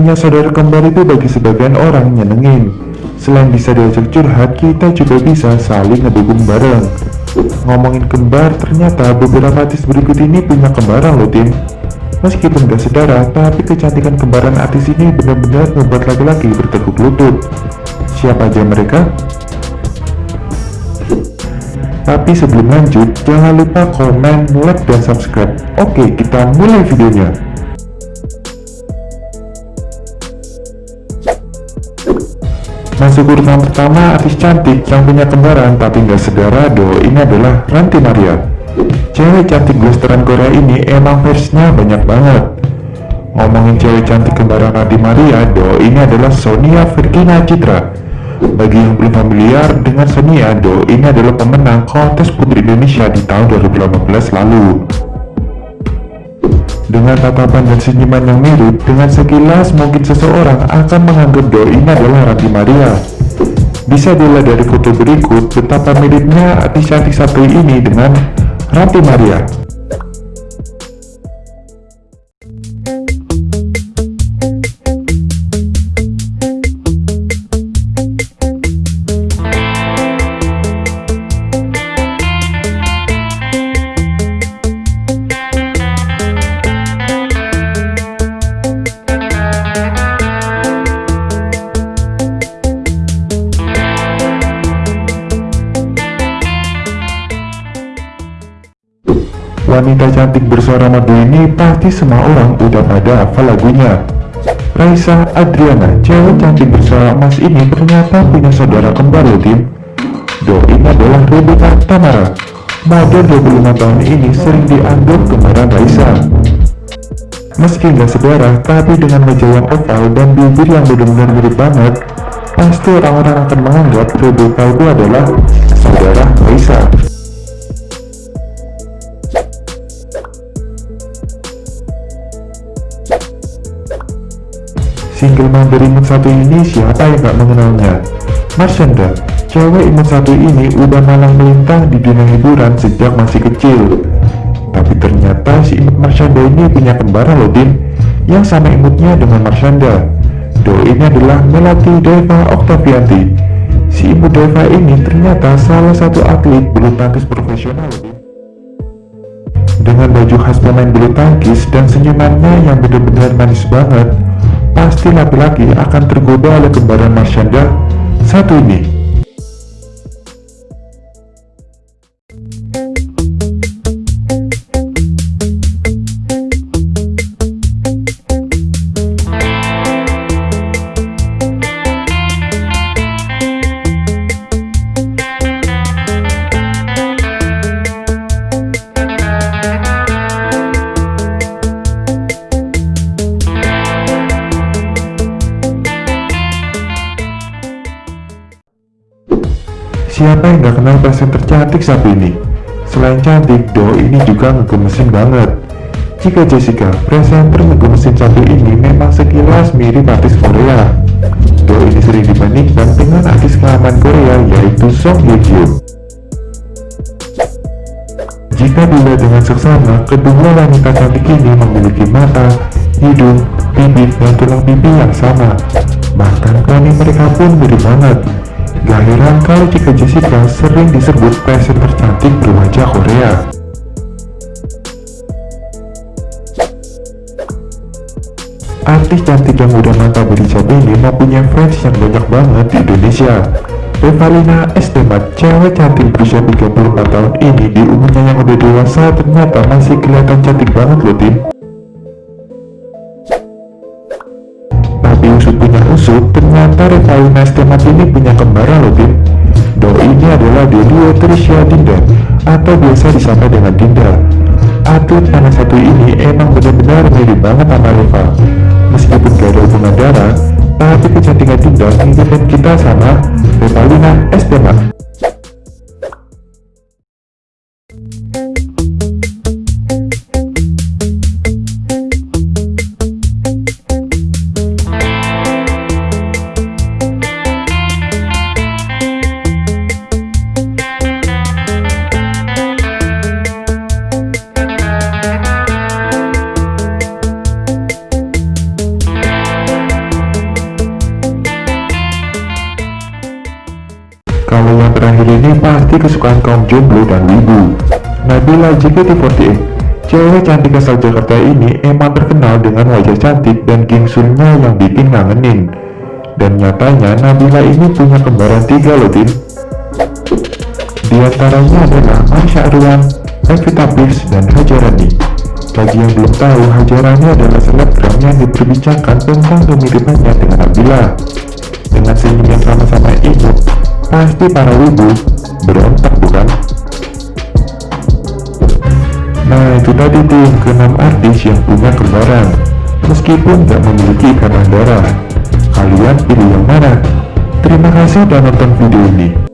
Punya saudara kembar itu bagi sebagian orang nyenengin. Selain bisa diajak curhat, kita juga bisa saling ngedukung bareng. Ngomongin kembar, ternyata beberapa artis berikut ini punya kembaran loh tim. Meskipun gak sedara, tapi kecantikan kembaran artis ini benar-benar membuat laki-laki bertekuk lutut. Siapa aja mereka? Tapi sebelum lanjut, jangan lupa komen, like, dan subscribe. Oke, kita mulai videonya. Masuk urutan pertama artis cantik yang punya kembaran tapi nggak sedara do ini adalah Ranti Maria. Cewek cantik blasteran Korea ini emang versinya banyak banget. Ngomongin cewek cantik kembaran Ranti Maria do ini adalah Sonia Virginia Citra. Bagi yang belum familiar dengan Sonia do ini adalah pemenang kontes putri Indonesia di tahun 2018 lalu. Dengan tatapan dan senyuman yang mirip, dengan sekilas mungkin seseorang akan menganggap doi ini adalah Ranti Maria. Bisa dilihat dari foto berikut betapa miripnya artis-artis satu ini dengan Ranti Maria. Wanita cantik bersuara merdu ini pasti semua orang udah pada hafal lagunya. Raisa Adriana, cewek cantik bersuara emas ini ternyata punya saudara kembar loh tim. Do ini adalah Rebecca Tamara. Model 25 tahun ini sering dianggap kembaran Raisa. Meski nggak sedarah, tapi dengan wajah yang oval dan bibir yang benar-benar mirip banget, pasti orang-orang akan menganggap Rebecca itu adalah saudara Raisa. Single dari imut satu ini siapa yang gak mengenalnya? Marshanda, cewek imut satu ini udah malang melintang di dunia hiburan sejak masih kecil. Tapi ternyata si imut Marshanda ini punya kembaran loh Din, yang sama imutnya dengan Marshanda. Do ini adalah Melati Deva Oktavianti. Si imut Deva ini ternyata salah satu atlet bulu tangkis profesional loh Din. Dengan baju khas pemain bulu tangkis dan senyumannya yang benar-benar manis banget, pasti laki-laki akan tergoda oleh kembaran Marshanda satu ini. Siapa yang gak kenal pasien tercantik satu ini? Selain cantik, Do ini juga ngegemesin banget. Jika Jessica, presenter ngegemesin satu ini memang sekilas mirip artis Korea. Do ini sering dibandingkan dengan artis kelaman Korea yaitu Song Hye Kyo. Jika dilihat dengan seksama, kedua wanita cantik ini memiliki mata, hidung, bibir, dan tulang pipi yang sama. Bahkan koni mereka pun mirip banget. Jika Jessica sering disebut passion tercantik berwajah Korea. Artis cantik yang udah mantap berhijab ini mempunyai fans yang banyak banget di Indonesia. Revalina Estemat, cewek cantik berusia 34 tahun ini di umurnya yang udah dewasa ternyata masih kelihatan cantik banget loh tim. usut punya usut, ternyata Revalina Estemat ini punya kembaran loh Tim. Do ini adalah Delio Tricia Dinda, atau biasa disapa dengan Dinda. Atlet anak satu ini emang benar-benar mirip banget sama Reva. Meskipun gak ada hubungan darah, tapi kecantikan Dinda ngingetin kita sama Revalina Estemat. ini pasti kesukaan kaum jomblo dan wibu. Nabila JKT48 Cewek cantik asal Jakarta ini emang terkenal dengan wajah cantik dan gingsulnya yang bikin ngangenin. Dan nyatanya Nabila ini punya kembaran tiga loh tim. Di antaranya adalah Marsha Arwan, Evita Pierce, dan Hajarani. Bagi yang belum tahu, Hajarani adalah selebgram yang diperbincangkan tentang kemiripannya dengan Nabila. Dengan senyum yang sama-sama imut, pasti para wibu berontak bukan? Nah itu tadi tuh keenam artis yang punya kembaran Meskipun gak memiliki ikatan darah Kalian pilih yang mana? Terima kasih sudah nonton video ini